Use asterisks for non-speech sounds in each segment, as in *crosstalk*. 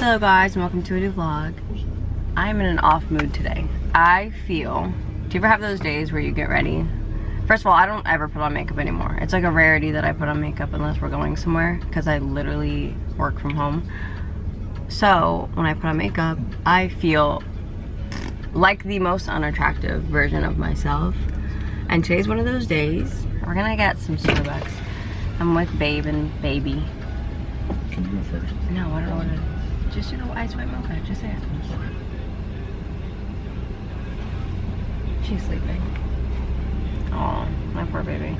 Hello guys and welcome to a new vlog. I'm in an off mood today. I feel, do you ever have those days where you get ready? First of all, I don't ever put on makeup anymore. It's like a rarity that I put on makeup unless we're going somewhere because I literally work from home. So when I put on makeup, I feel like the most unattractive version of myself. And today's one of those days. We're gonna get some Starbucks. I'm with Babe and Baby. Can you go first? No, I don't know what it is. Just, you know, ice white mocha. Just say. She's sleeping. Oh, my poor baby.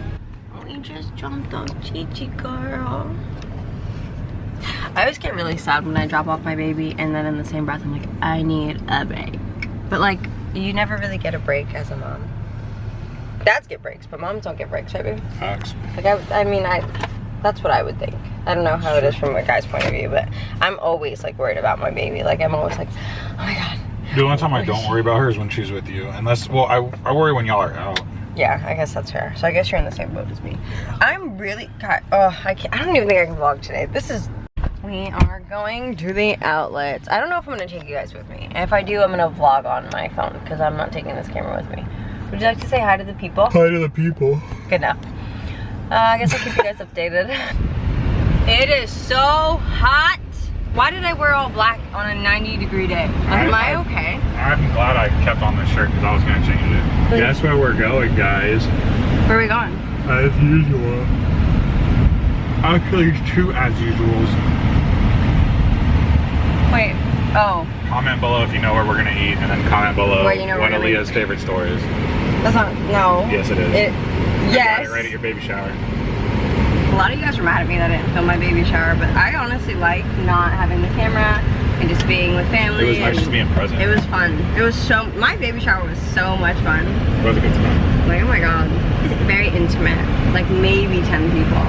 Oh, we just jumped on Chichi girl. I always get really sad when I drop off my baby and then in the same breath I'm like, I need a break. But like, you never really get a break as a mom. Dads get breaks, but moms don't get breaks, right baby? Facts. Like I, I mean, I, that's what I would think. I don't know how it is from a guy's point of view, but I'm always like worried about my baby. Like I'm always like, oh my god. The only time I don't worry about her is when she's with you. Unless, well, I, I worry when y'all are out. Yeah, I guess that's fair. So I guess you're in the same boat as me. I'm really, God, oh, I can't, I don't even think I can vlog today. This is, we are going to the outlets. I don't know if I'm gonna take you guys with me. If I do, I'm gonna vlog on my phone because I'm not taking this camera with me. Would you like to say hi to the people? Hi to the people. Good enough. Uh, I guess I'll keep you guys updated. *laughs* It is so hot. Why did I wear all black on a 90 degree day? Am I, I- okay? I'm glad I kept on this shirt because I was going to change it. Guess where we're going, guys? Where are we going? As usual. Actually, two as usuals. Wait. Oh, Comment below if you know where we're going to eat, and then comment below you know what Aaliyah's favorite store is. That's not. No. Yes, it is. It. I Yes. got it right at your baby shower. A lot of you guys were mad at me that I didn't film my baby shower, but I honestly like not having the camera and just being with family. It was nice just being present. It was fun. It was so. My baby shower was so much fun. It was a good time. Like, oh my god. It's very intimate. Like maybe 10 people.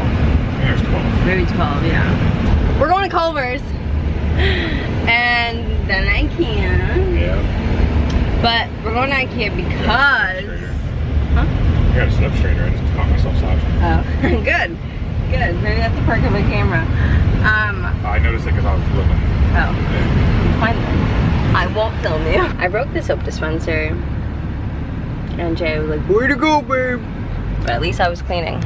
There's 12. Maybe 12, yeah. We're going to Culver's. And then IKEA. Yeah. But we're going to IKEA because. Huh? I got a sit up straighter. I just caught myself slouching. Oh, *laughs* good. Good. Maybe that's the perk of a camera. Um, I noticed it because I was looking. oh. Fine then. I won't film you. I broke the soap dispenser. And Jay was like, where to go, babe? But at least I was cleaning.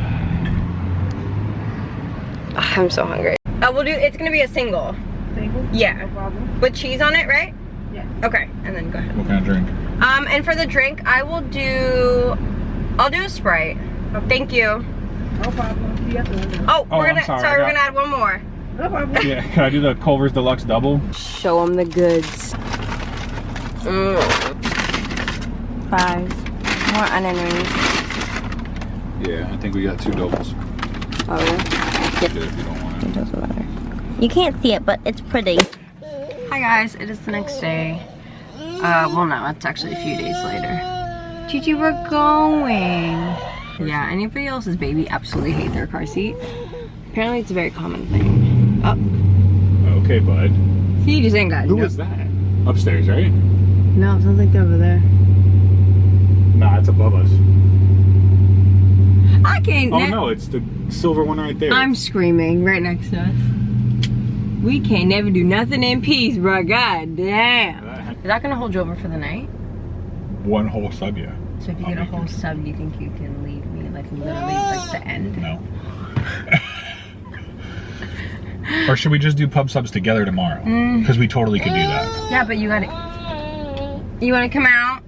Ah, *sighs* I'm so hungry. Uh, we'll do, it's gonna be a single. Single? Yeah. No problem. With cheese on it, right? Yeah. Okay, and then go ahead. What kind of drink? Um, and for the drink, I will do, I'll do a Sprite. Thank you. No problem. You have to. Oh, Oh, we're I'm gonna, sorry, sorry, I we're gonna add one more. No problem. Yeah, can I do the Culver's Deluxe Double? Show them the goods. Mm. Fries. More onion rings. Yeah, I think we got two doubles. Oh, yeah? Get it if you don't want It it. doesn't matter. You can't see it, but it's pretty. Hi guys, it is the next day. Uh, well no, it's actually a few days later. Gigi, we're going. Yeah, anybody else's baby absolutely hate their car seat. Apparently it's a very common thing. Oh, Okay, bud. he just ain't got Who no- is that? Upstairs, right? No, it sounds like they're over there. Nah, it's above us. I can't. Oh no, it's the silver one right there. I'm screaming right next to us. We can't never do nothing in peace, bro. God damn. That- Is that gonna hold you over for the night? One whole sub, yeah. So if you I'll get a whole it. sub, you think you can leave me like literally like the end? No. or should we just do pub subs together tomorrow? Mm. Because we totally could do that. Yeah, but you gotta. You wanna come out?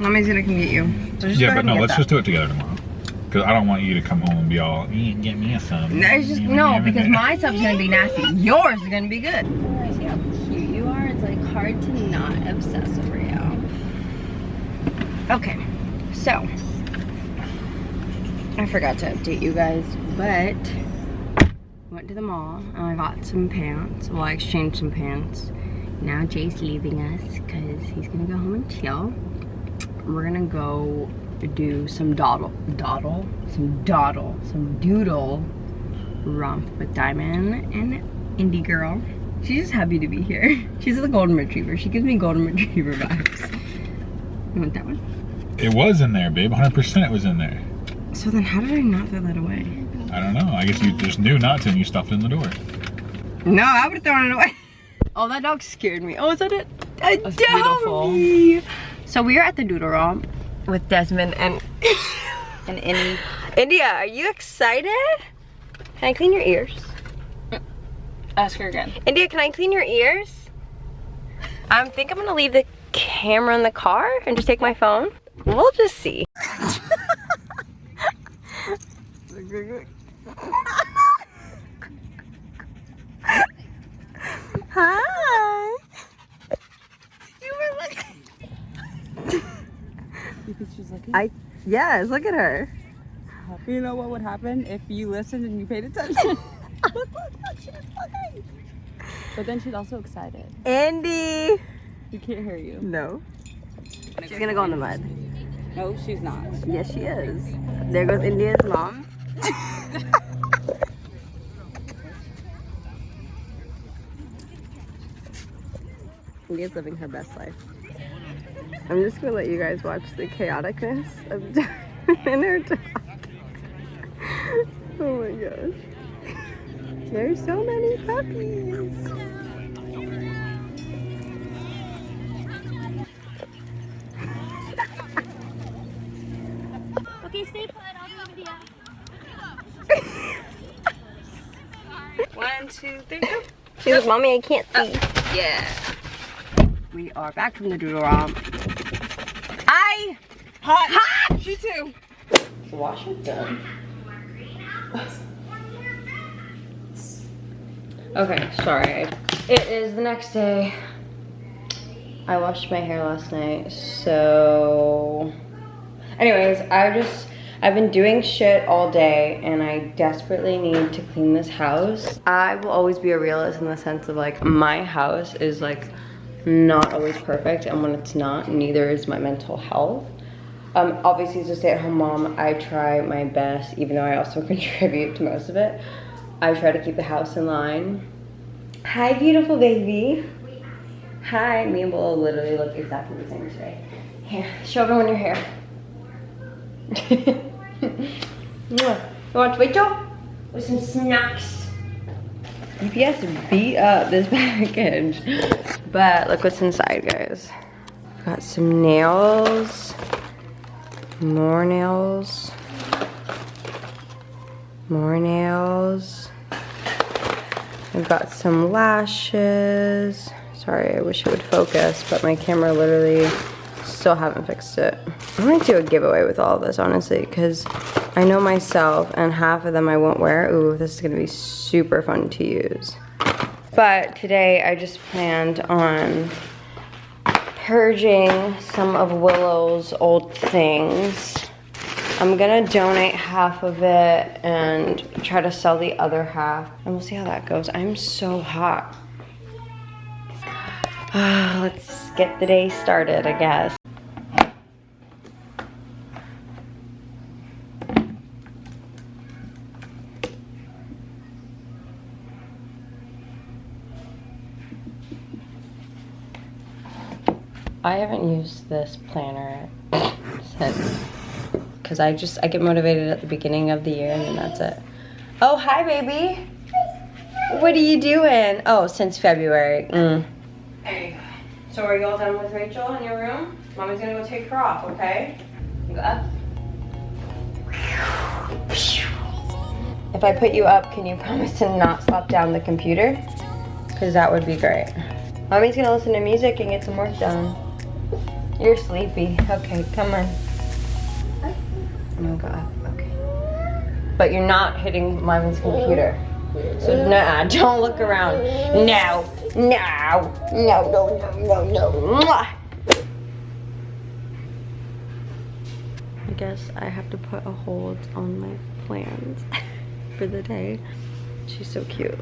Mommy's gonna come get you. So just Yeah, ahead but no, let's that. just do it together tomorrow. Because I don't want you to come home and be all, "Eh, get me a sub. No, it's just no, because my sub's gonna be nasty. Yours is gonna be good. I see how cute you are. It's like hard to not obsess over you. Okay, so I forgot to update you guys, but went to the mall and I got some pants. Well, I exchanged some pants. Now Jay's leaving us because he's gonna go home and chill. We're gonna go do some dawdle, dawdle, some dawdle, some doodle romp with Diamond and Indie Girl. She's just happy to be here. *laughs* She's a golden retriever. She gives me golden *laughs* retriever vibes. You want that one? It was in there, babe. 100% it was in there. So then how did I not throw that away? I don't know. I guess you just knew not to and you stuffed it in the door. No, I would have thrown it away. *laughs* Oh, that dog scared me. Oh, is that it? A That's beautiful. doggy. So we are at the Doodle Romp with Desmond and And any India. Are you excited? Can I clean your ears? ask her again. India, can I clean your ears? I think I'm gonna leave the camera in the car and just take my phone. We'll just see. *laughs* Hi. You were looking. Because she's looking. I yes, look at her. You know what would happen if you listened and you paid attention? look, look, look, she's *laughs* looking. But then she's also excited. Andy. She can't hear you. No. She's gonna go in the mud. No, she's not. Yes, she is. There goes India's mom. *laughs* India's living her best life. I'm just gonna let you guys watch the chaoticness of Darwin and her dog. Oh my gosh. There's so many puppies. Okay, stay put. I'll do a video. *laughs* One, two, three, go. She was, mommy, I can't see. yeah. We are back from the doodle romp. I Hot. hot. She too. Wash it done. Okay, sorry. It is the next day. I washed my hair last night, so. Anyways, I just. I've been doing shit all day and I desperately need to clean this house. I will always be a realist in the sense of like my house is like not always perfect and when it's not, neither is my mental health. Um, obviously as a stay-at-home mom, I try my best even though I also *laughs* contribute to most of it. I try to keep the house in line. Hi beautiful baby. Hi, me and Bola literally look exactly the same today. Here, show everyone your hair. You want Rachel? With some snacks. UPS beat up this *laughs* package. But look what's inside, guys. Got some nails. More nails. More nails. I've got some lashes. Sorry, I wish it would focus, but my camera literally still haven't fixed it. I'm gonna do a giveaway with all of this, honestly, because I know myself and half of them I won't wear. Ooh, this is gonna be super fun to use. But today I just planned on purging some of Willow's old things. I'm gonna donate half of it and try to sell the other half. And we'll see how that goes. I'm so hot. *sighs* Let's get the day started, I guess. I haven't used this planner since because I just I get motivated at the beginning of the year and then that's it. Oh hi baby. What are you doing? Oh since February. Mm. There you go. So are you all done with Rachel in your room? Mommy's gonna go take her off, okay? You go up. If I put you up, can you promise to not slap down the computer? Because that would be great. Mommy's gonna listen to music and get some work done. You're sleepy. Okay, come on. I'm gonna go up. Okay. But you're not hitting mommy's computer. So nah, *laughs* don't look around. No, no, no, no, no, no, no. I guess I have to put a hold on my plans *laughs* for the day. She's so cute.